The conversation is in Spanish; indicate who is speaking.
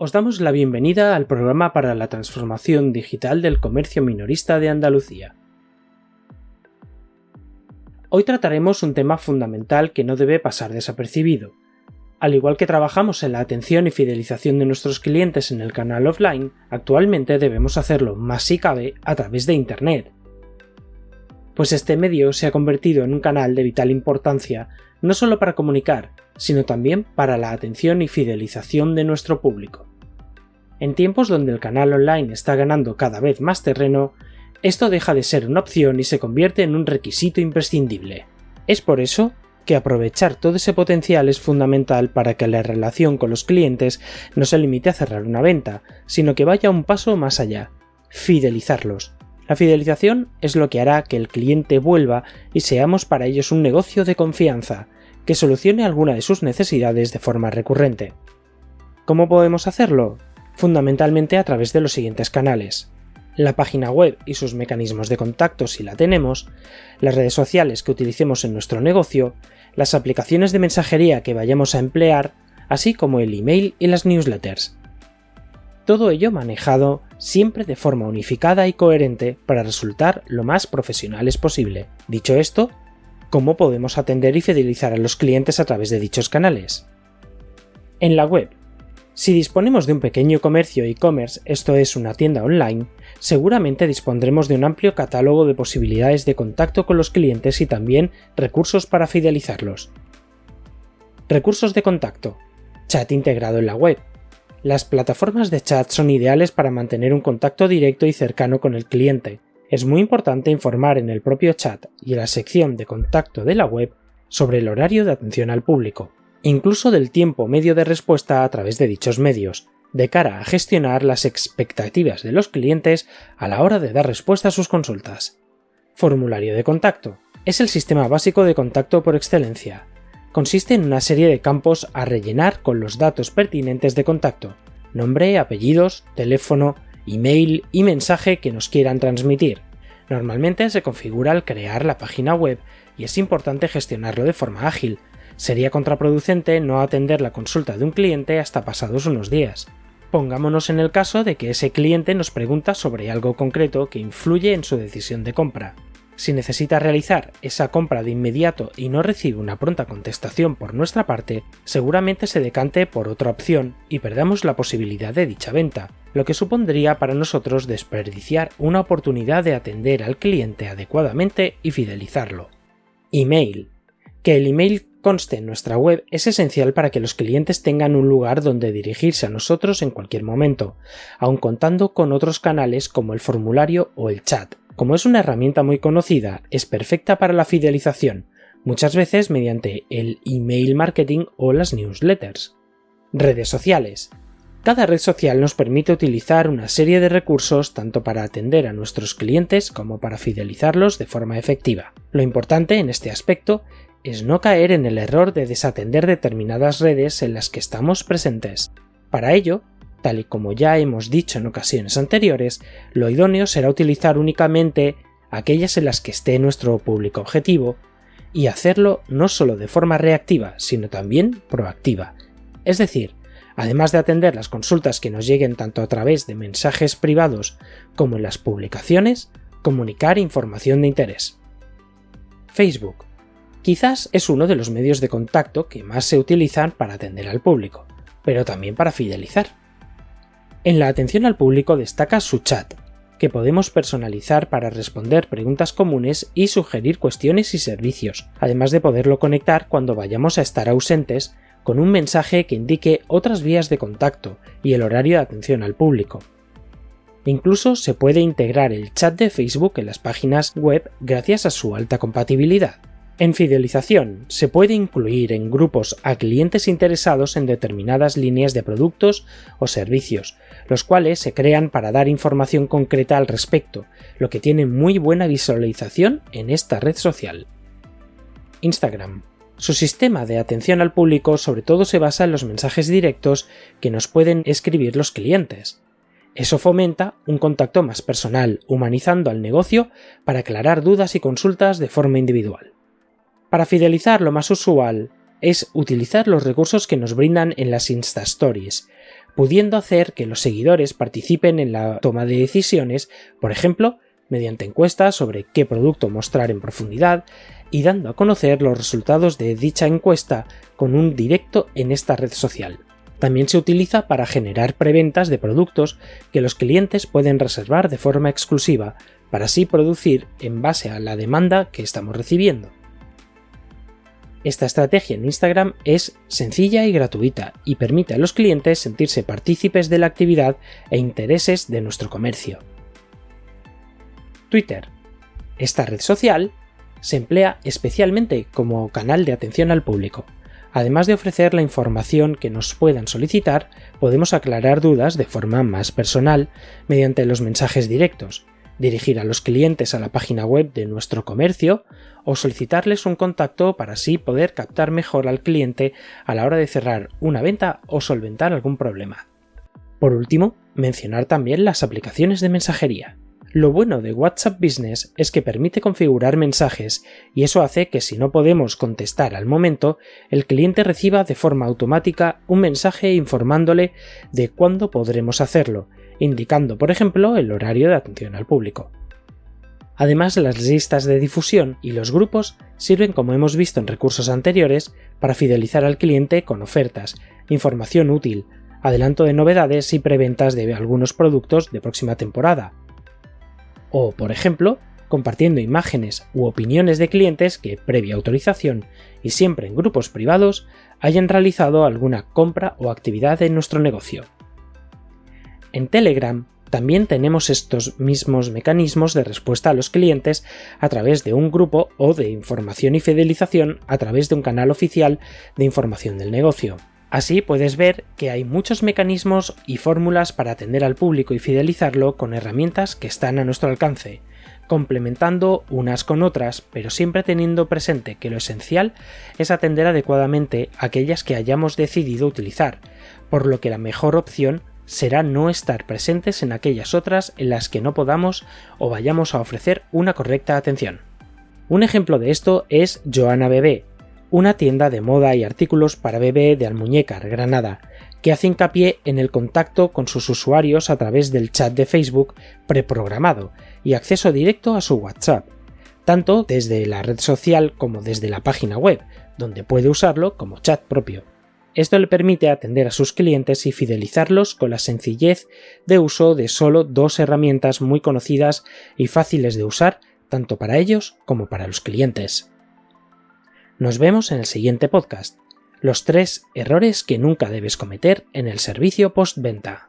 Speaker 1: Os damos la bienvenida al programa para la transformación digital del comercio minorista de Andalucía. Hoy trataremos un tema fundamental que no debe pasar desapercibido. Al igual que trabajamos en la atención y fidelización de nuestros clientes en el canal offline, actualmente debemos hacerlo más si cabe a través de Internet. Pues este medio se ha convertido en un canal de vital importancia no solo para comunicar, sino también para la atención y fidelización de nuestro público. En tiempos donde el canal online está ganando cada vez más terreno, esto deja de ser una opción y se convierte en un requisito imprescindible. Es por eso que aprovechar todo ese potencial es fundamental para que la relación con los clientes no se limite a cerrar una venta, sino que vaya un paso más allá, fidelizarlos. La fidelización es lo que hará que el cliente vuelva y seamos para ellos un negocio de confianza, que solucione alguna de sus necesidades de forma recurrente. ¿Cómo podemos hacerlo? Fundamentalmente a través de los siguientes canales. La página web y sus mecanismos de contacto si la tenemos, las redes sociales que utilicemos en nuestro negocio, las aplicaciones de mensajería que vayamos a emplear, así como el email y las newsletters. Todo ello manejado siempre de forma unificada y coherente para resultar lo más profesionales posible. Dicho esto, cómo podemos atender y fidelizar a los clientes a través de dichos canales. En la web. Si disponemos de un pequeño comercio e-commerce, esto es una tienda online, seguramente dispondremos de un amplio catálogo de posibilidades de contacto con los clientes y también recursos para fidelizarlos. Recursos de contacto. Chat integrado en la web. Las plataformas de chat son ideales para mantener un contacto directo y cercano con el cliente, es muy importante informar en el propio chat y en la sección de contacto de la web sobre el horario de atención al público, incluso del tiempo medio de respuesta a través de dichos medios, de cara a gestionar las expectativas de los clientes a la hora de dar respuesta a sus consultas. Formulario de contacto. Es el sistema básico de contacto por excelencia. Consiste en una serie de campos a rellenar con los datos pertinentes de contacto, nombre, apellidos, teléfono, email y mensaje que nos quieran transmitir. Normalmente se configura al crear la página web y es importante gestionarlo de forma ágil. Sería contraproducente no atender la consulta de un cliente hasta pasados unos días. Pongámonos en el caso de que ese cliente nos pregunta sobre algo concreto que influye en su decisión de compra. Si necesita realizar esa compra de inmediato y no recibe una pronta contestación por nuestra parte, seguramente se decante por otra opción y perdamos la posibilidad de dicha venta, lo que supondría para nosotros desperdiciar una oportunidad de atender al cliente adecuadamente y fidelizarlo. Email. Que el email conste en nuestra web es esencial para que los clientes tengan un lugar donde dirigirse a nosotros en cualquier momento, aun contando con otros canales como el formulario o el chat. Como es una herramienta muy conocida, es perfecta para la fidelización, muchas veces mediante el email marketing o las newsletters. Redes sociales. Cada red social nos permite utilizar una serie de recursos tanto para atender a nuestros clientes como para fidelizarlos de forma efectiva. Lo importante en este aspecto es no caer en el error de desatender determinadas redes en las que estamos presentes. Para ello, Tal y como ya hemos dicho en ocasiones anteriores, lo idóneo será utilizar únicamente aquellas en las que esté nuestro público objetivo y hacerlo no solo de forma reactiva, sino también proactiva. Es decir, además de atender las consultas que nos lleguen tanto a través de mensajes privados como en las publicaciones, comunicar información de interés. Facebook. Quizás es uno de los medios de contacto que más se utilizan para atender al público, pero también para fidelizar. En la atención al público destaca su chat, que podemos personalizar para responder preguntas comunes y sugerir cuestiones y servicios, además de poderlo conectar cuando vayamos a estar ausentes con un mensaje que indique otras vías de contacto y el horario de atención al público. Incluso se puede integrar el chat de Facebook en las páginas web gracias a su alta compatibilidad. En fidelización, se puede incluir en grupos a clientes interesados en determinadas líneas de productos o servicios, los cuales se crean para dar información concreta al respecto, lo que tiene muy buena visualización en esta red social. Instagram. Su sistema de atención al público sobre todo se basa en los mensajes directos que nos pueden escribir los clientes. Eso fomenta un contacto más personal, humanizando al negocio para aclarar dudas y consultas de forma individual. Para fidelizar lo más usual es utilizar los recursos que nos brindan en las Insta Stories, pudiendo hacer que los seguidores participen en la toma de decisiones, por ejemplo, mediante encuestas sobre qué producto mostrar en profundidad y dando a conocer los resultados de dicha encuesta con un directo en esta red social. También se utiliza para generar preventas de productos que los clientes pueden reservar de forma exclusiva, para así producir en base a la demanda que estamos recibiendo. Esta estrategia en Instagram es sencilla y gratuita y permite a los clientes sentirse partícipes de la actividad e intereses de nuestro comercio. Twitter. Esta red social se emplea especialmente como canal de atención al público. Además de ofrecer la información que nos puedan solicitar, podemos aclarar dudas de forma más personal mediante los mensajes directos, dirigir a los clientes a la página web de nuestro comercio o solicitarles un contacto para así poder captar mejor al cliente a la hora de cerrar una venta o solventar algún problema. Por último, mencionar también las aplicaciones de mensajería. Lo bueno de WhatsApp Business es que permite configurar mensajes y eso hace que si no podemos contestar al momento, el cliente reciba de forma automática un mensaje informándole de cuándo podremos hacerlo, indicando por ejemplo el horario de atención al público. Además, las listas de difusión y los grupos sirven, como hemos visto en recursos anteriores, para fidelizar al cliente con ofertas, información útil, adelanto de novedades y preventas de algunos productos de próxima temporada, o, por ejemplo, compartiendo imágenes u opiniones de clientes que, previa autorización y siempre en grupos privados, hayan realizado alguna compra o actividad en nuestro negocio. En Telegram también tenemos estos mismos mecanismos de respuesta a los clientes a través de un grupo o de información y fidelización a través de un canal oficial de información del negocio. Así puedes ver que hay muchos mecanismos y fórmulas para atender al público y fidelizarlo con herramientas que están a nuestro alcance, complementando unas con otras, pero siempre teniendo presente que lo esencial es atender adecuadamente aquellas que hayamos decidido utilizar, por lo que la mejor opción será no estar presentes en aquellas otras en las que no podamos o vayamos a ofrecer una correcta atención. Un ejemplo de esto es Joana Bebé, una tienda de moda y artículos para bebé de Almuñécar, Granada, que hace hincapié en el contacto con sus usuarios a través del chat de Facebook preprogramado y acceso directo a su WhatsApp, tanto desde la red social como desde la página web, donde puede usarlo como chat propio. Esto le permite atender a sus clientes y fidelizarlos con la sencillez de uso de solo dos herramientas muy conocidas y fáciles de usar tanto para ellos como para los clientes. Nos vemos en el siguiente podcast. Los tres errores que nunca debes cometer en el servicio postventa.